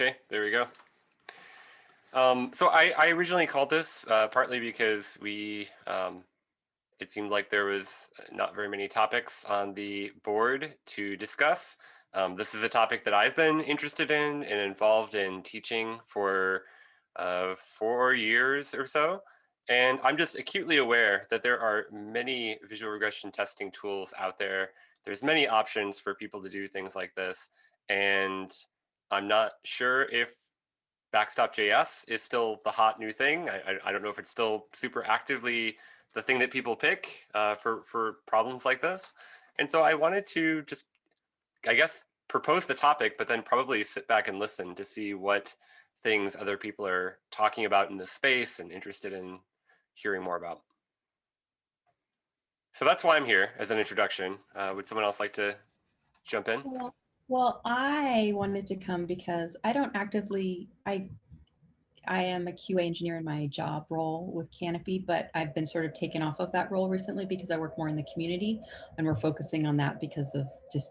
Okay, there we go. Um, so I, I originally called this uh, partly because we, um, it seemed like there was not very many topics on the board to discuss. Um, this is a topic that I've been interested in and involved in teaching for uh, four years or so. And I'm just acutely aware that there are many visual regression testing tools out there. There's many options for people to do things like this. And I'm not sure if Backstop.js is still the hot new thing. I, I, I, don't know if it's still super actively the thing that people pick uh, for, for problems like this. And so I wanted to just, I guess, propose the topic, but then probably sit back and listen to see what things other people are talking about in the space and interested in hearing more about. So that's why I'm here as an introduction. Uh, would someone else like to jump in? Well, I wanted to come because I don't actively, I I am a QA engineer in my job role with Canopy, but I've been sort of taken off of that role recently because I work more in the community and we're focusing on that because of just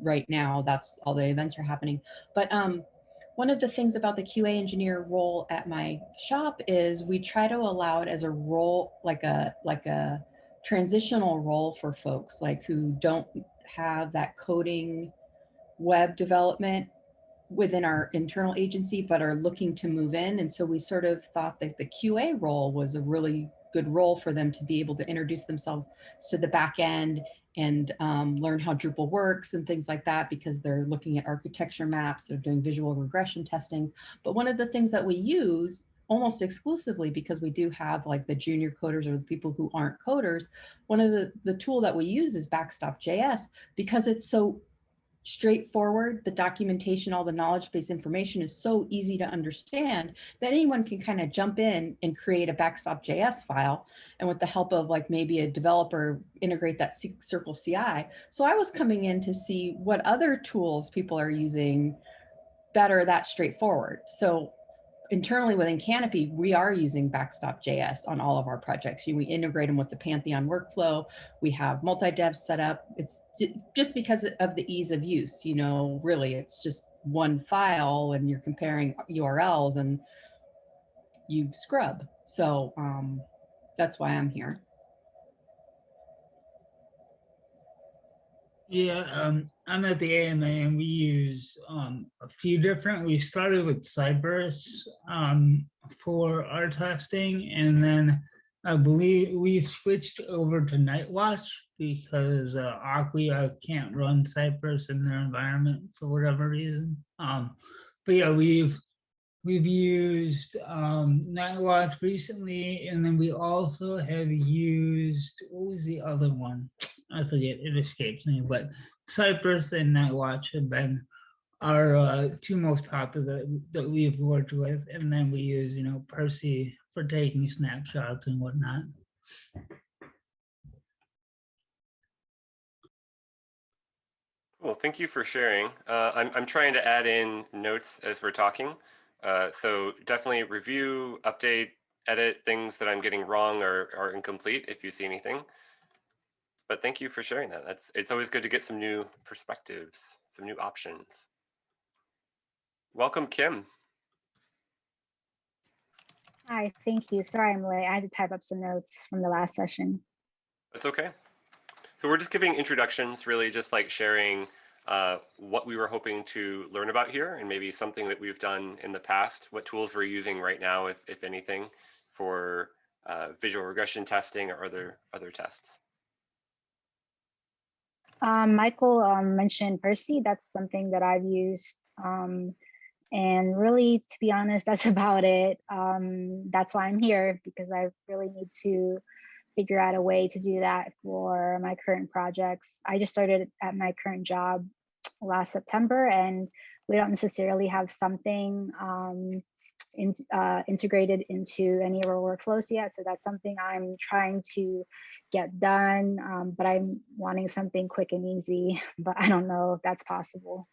right now, that's all the events are happening. But um, one of the things about the QA engineer role at my shop is we try to allow it as a role, like a, like a transitional role for folks like who don't have that coding web development within our internal agency, but are looking to move in. And so we sort of thought that the QA role was a really good role for them to be able to introduce themselves to the back end and um, learn how Drupal works and things like that because they're looking at architecture maps, they're doing visual regression testing. But one of the things that we use almost exclusively because we do have like the junior coders or the people who aren't coders, one of the, the tool that we use is Backstop.js because it's so straightforward. The documentation, all the knowledge-based information is so easy to understand that anyone can kind of jump in and create a backstop.js file. And with the help of like maybe a developer, integrate that Circle CI. So I was coming in to see what other tools people are using that are that straightforward. So internally within Canopy, we are using Backstop JS on all of our projects. We integrate them with the Pantheon workflow. We have multi-dev set up. It's just because of the ease of use, you know, really it's just one file and you're comparing URLs and you scrub. So um, that's why I'm here. Yeah, um, I'm at the AMA and we use um, a few different, we started with Cypress um, for our testing and then I believe we've switched over to Nightwatch because uh, Acquia can't run Cypress in their environment for whatever reason. Um, but yeah, we've we've used um, Nightwatch recently, and then we also have used what was the other one? I forget. It escapes me. But Cypress and Nightwatch have been our uh, two most popular that, we've worked with, and then we use you know Percy for taking snapshots and whatnot. Well, thank you for sharing. Uh, I'm, I'm trying to add in notes as we're talking. Uh, so definitely review, update, edit things that I'm getting wrong or, or incomplete if you see anything. But thank you for sharing that. That's It's always good to get some new perspectives, some new options. Welcome, Kim. Hi, thank you. Sorry I'm late. I had to type up some notes from the last session. That's okay. So we're just giving introductions, really just like sharing uh, what we were hoping to learn about here and maybe something that we've done in the past, what tools we're using right now, if, if anything, for uh, visual regression testing or other, other tests. Um, Michael um, mentioned Percy. That's something that I've used. Um, and really, to be honest, that's about it. Um, that's why I'm here, because I really need to figure out a way to do that for my current projects. I just started at my current job last September and we don't necessarily have something um, in, uh, integrated into any of our workflows yet. So that's something I'm trying to get done, um, but I'm wanting something quick and easy, but I don't know if that's possible.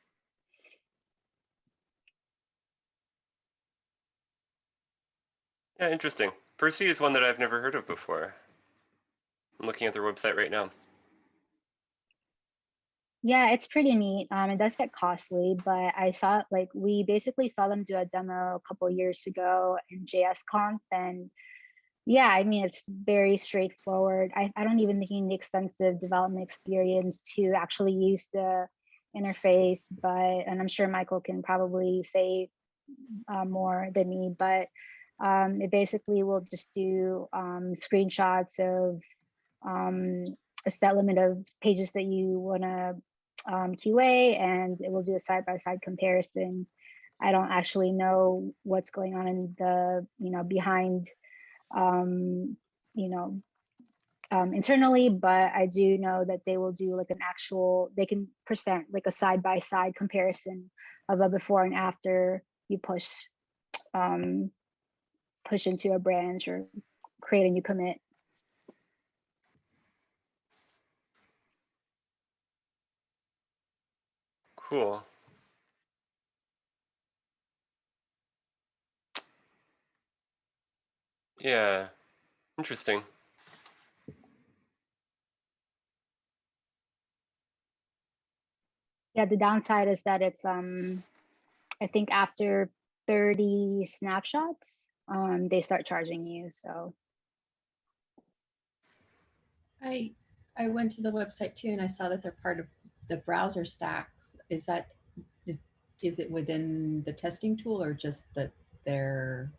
Yeah, interesting. Percy is one that I've never heard of before. I'm looking at their website right now. Yeah, it's pretty neat. Um, it does get costly, but I saw like we basically saw them do a demo a couple years ago in JSConf, and yeah, I mean it's very straightforward. I, I don't even think you need extensive development experience to actually use the interface, but and I'm sure Michael can probably say uh, more than me, but um, it basically will just do um, screenshots of um, a set limit of pages that you want to um, QA and it will do a side-by-side comparison. I don't actually know what's going on in the, you know, behind, um, you know, um, internally, but I do know that they will do like an actual, they can present like a side-by-side comparison of a before and after you push, um, push into a branch or create a new commit. Cool. Yeah, interesting. Yeah, the downside is that it's um I think after 30 snapshots, um they start charging you. So I, I went to the website too and I saw that they're part of the BrowserStacks. Is that, is, is it within the testing tool or just that they're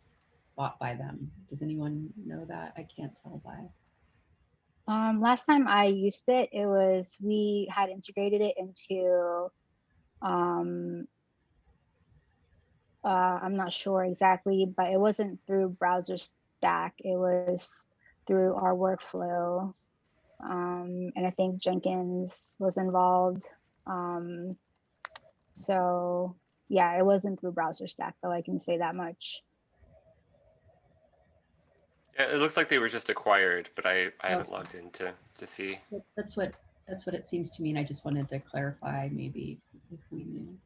bought by them? Does anyone know that? I can't tell by. um last time I used it, it was we had integrated it into um uh I'm not sure exactly, but it wasn't through BrowserStack. It was through our workflow. Um, and I think Jenkins was involved. Um, so yeah, it wasn't through BrowserStack though, I can say that much. Yeah, it looks like they were just acquired, but I, I haven't logged in to, to see. That's what, that's what it seems to me. And I just wanted to clarify maybe if we knew.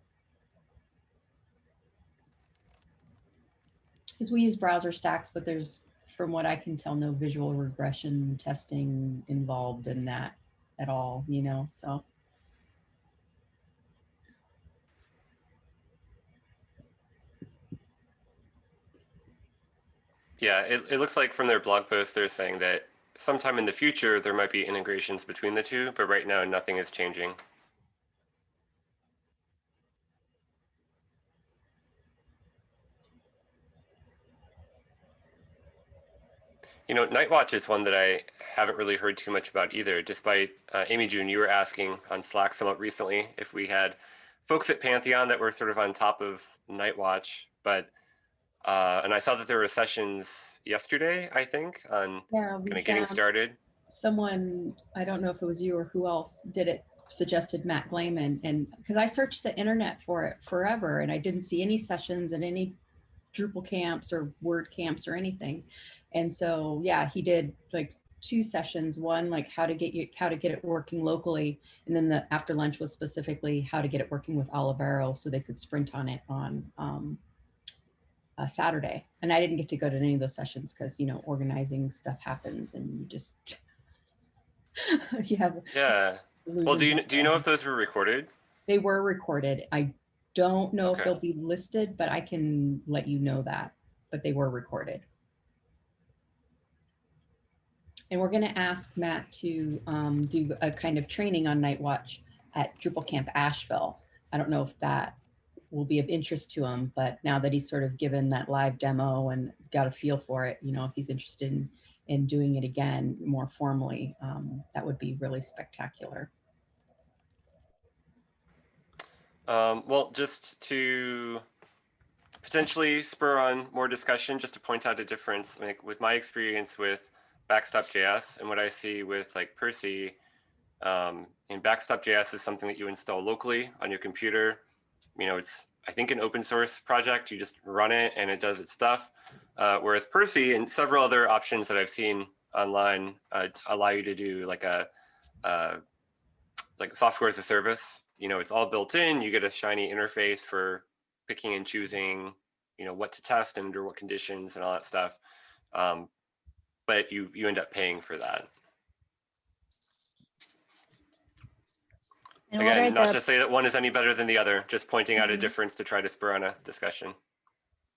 Because we use BrowserStacks, but there's, from what I can tell, no visual regression testing involved in that at all, you know, so. Yeah, it, it looks like from their blog post, they're saying that sometime in the future, there might be integrations between the two, but right now, nothing is changing. You know, Nightwatch is one that I haven't really heard too much about either, despite uh, Amy June, you were asking on Slack somewhat recently if we had folks at Pantheon that were sort of on top of Nightwatch, but uh, and I saw that there were sessions yesterday, I think, on Yeah. kind of getting started. Someone, I don't know if it was you or who else did it, suggested Matt Glaman and, because I searched the internet for it forever and I didn't see any sessions and any Drupal camps or Word camps or anything. And so, yeah, he did like two sessions, one like how to get you, how to get it working locally. And then the after lunch was specifically how to get it working with Olivero so they could sprint on it on um, Saturday. And I didn't get to go to any of those sessions because, you know, organizing stuff happens and you just, you have. Yeah. Well, do you do you know if those were recorded? They were recorded. I don't know if they'll be listed, but I can let you know that, but they were recorded. And we're going to ask Matt to um, do a kind of training on Nightwatch at Drupal Camp Asheville. I don't know if that will be of interest to him, but now that he's sort of given that live demo and got a feel for it, you know, if he's interested in, in doing it again more formally, um, that would be really spectacular. Um, well, just to potentially spur on more discussion, just to point out a difference, like with my experience with Backstop.js and what I see with like Percy, um, and Backstop.js is something that you install locally on your computer. You know, it's I think an open source project. You just run it and it does its stuff. Uh, whereas Percy and several other options that I've seen online uh, allow you to do like a like software as a service. You know, it's all built in. You get a shiny interface for picking and choosing, you know, what to test and under what conditions and all that stuff. Um, but you you end up paying for that. And Again, not the- to say that one is any better than the other, just pointing out a Mhm. difference to try to spur on a discussion.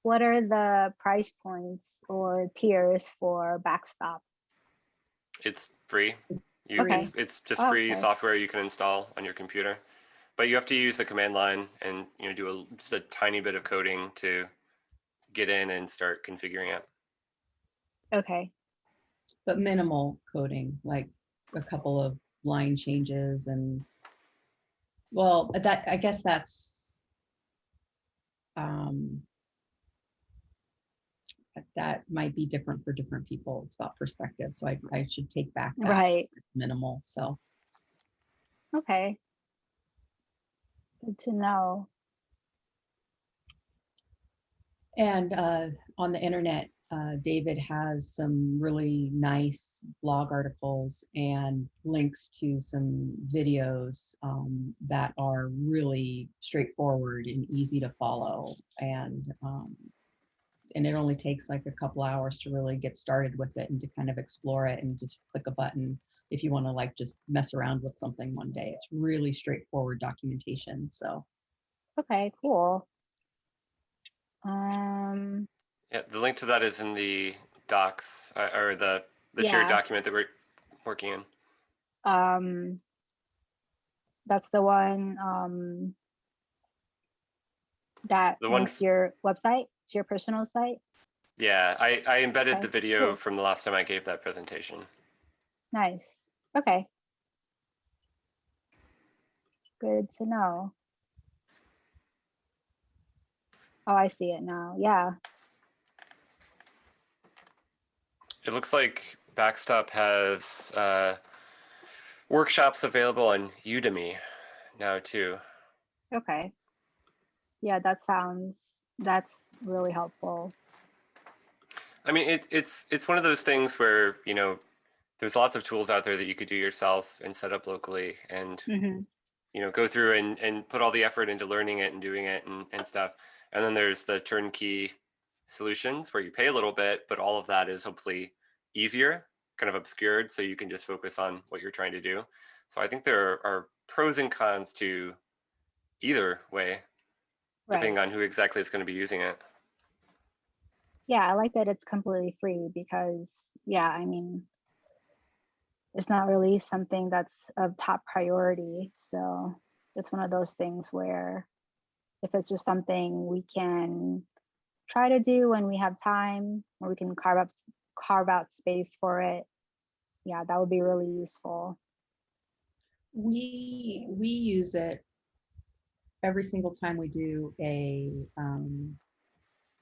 What are the price points or tiers for backstop? It's free. It's You, free. it's, it's just Oh, free okay. software you can install on your computer. But you have to use the command line and you know do a, just a tiny bit of coding to get in and start configuring it. Okay, But minimal coding, like a couple of line changes and, well, that, I guess that's, um, that- that might be different for different people. It's about perspective. So I, I should take back that right, minimal. So okay. Good to know. And uh, on the internet, uh, David has some really nice blog articles and links to some videos um, that are really straightforward and easy to follow. And um, and it only takes like a couple hours to really get started with it and to kind of explore it and just click a button if you want to like just mess around with something one day. It's really straightforward documentation. So Okay, cool. Um, Yeah, the link to that is in the docs uh, or the the shared document that we're working in. um, that's the one, um, that The one links your website, to your personal site. Yeah, I, I embedded Okay, the video cool. from the last time I gave that presentation. Nice. Okay. Good to know. Oh, I see it now. Yeah. It looks like Backstop has uh, workshops available on Udemy now too. Okay. Yeah, that sounds, that's really helpful. I mean, it, it's it's one of those things where you know there's lots of tools out there that you could do yourself and set up locally, and hmm you know go through and, and put all the effort into learning it and doing it and, and stuff. And then there's the turnkey solutions where you pay a little bit, but all of that is hopefully easier, kind of obscured, so you can just focus on what you're trying to do. So I think there are pros and cons to either way, Right. depending on who exactly is going to be using it. Yeah, I like that it's completely free because, yeah, I mean, it's not really something that's of top priority. So it's one of those things where if it's just something we can try to do when we have time, or we can carve up carve out space for it, yeah, that would be really useful. we we use it every single time we do a um,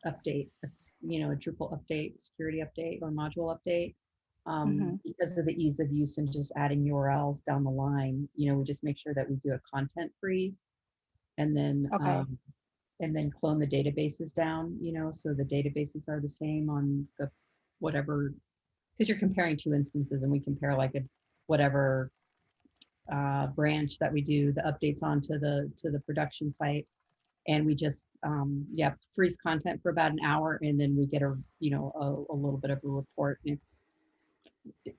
update, a you know, a Drupal update, security update, or module update. Um, Mhm. Because of the ease of use and just adding URLs down the line, you know, we just make sure that we do a content freeze, and then Okay. um, and then clone the databases down, you know, so the databases are the same on the whatever, because you're comparing two instances, and we compare like a whatever uh, branch that we do the updates onto the to the production site. And we just um yeah freeze content for about an hour and then we get a you know a, a little bit of a report and it's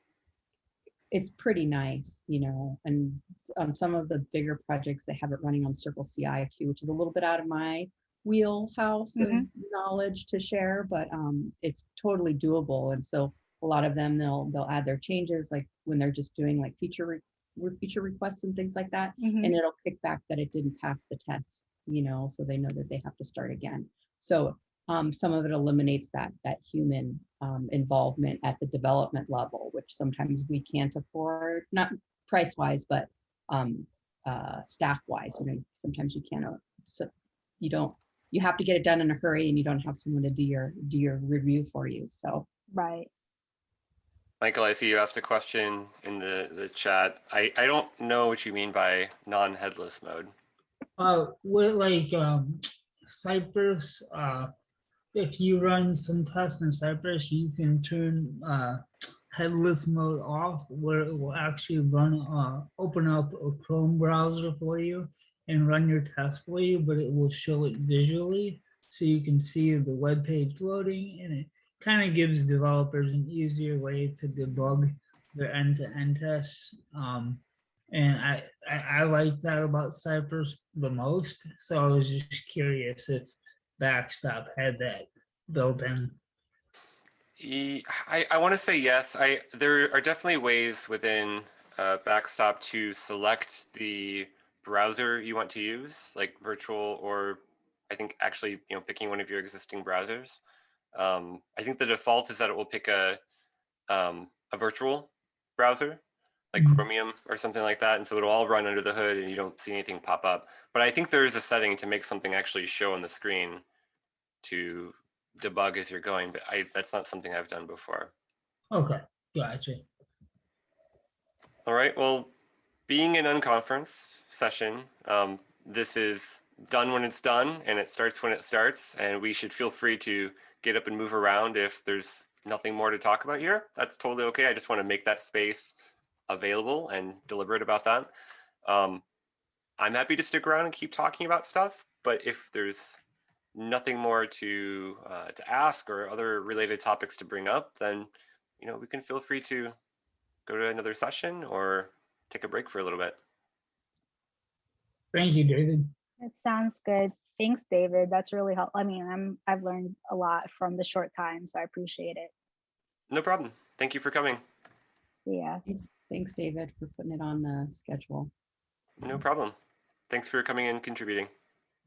it's pretty nice you know and on some of the bigger projects they have it running on circle ci too which is a little bit out of my wheelhouse of Mhm. knowledge to share but um it's totally doable and so a lot of them they'll they'll add their changes like when they're just doing like feature re- re- feature requests and things like that Mhm. and it'll kick back that it didn't pass the test you know so they know that they have to start again so um, some of it eliminates that that human um, involvement at the development level which sometimes we can't afford not price wise but um, uh, staff wise you know sometimes you can't so you don't you have to get it done in a hurry and you don't have someone to do your do your review for you so Right. Michael, I see you asked a question in the, the chat. I, I don't know what you mean by non-headless mode. Uh, with like um, Cypress, uh, if you run some tests in Cypress, you can turn uh, headless mode off, where it will actually run, uh, open up a Chrome browser for you and run your test for you, but it will show it visually, so you can see the web page loading, and it kind of gives developers an easier way to debug their end-to-end tests. Um, And I, I, I like that about Cypress the most. So I was just curious if Backstop had that built in. I, I want to say yes. I there are definitely ways within uh, Backstop to select the browser you want to use, like virtual or I think actually you know picking one of your existing browsers. Um, I think the default is that it will pick a um, a virtual browser like Mhm. Chromium or something like that, and so it'll all run under the hood and you don't see anything pop up. But I think there is a setting to make something actually show on the screen to debug as you're going, but I that's not something I've done before. Okay, gotcha. All right. Well, being an unconference session, um, this is done when it's done and it starts when it starts. And we should feel free to get up and move around if there's nothing more to talk about here. That's totally okay. I just want to make that space available and deliberate about that. Um, I'm happy to stick around and keep talking about stuff, but if there's nothing more to uh, to ask or other related topics to bring up, then you know we can feel free to go to another session or take a break for a little bit. Thank you, David. It sounds good. Thanks, David. That's really helpful. I mean, I'm, I've learned a lot from the short time, so I appreciate it. No problem. Thank you for coming. See ya. Thanks, thanks, David, for putting it on the schedule. No problem. Thanks for coming and contributing.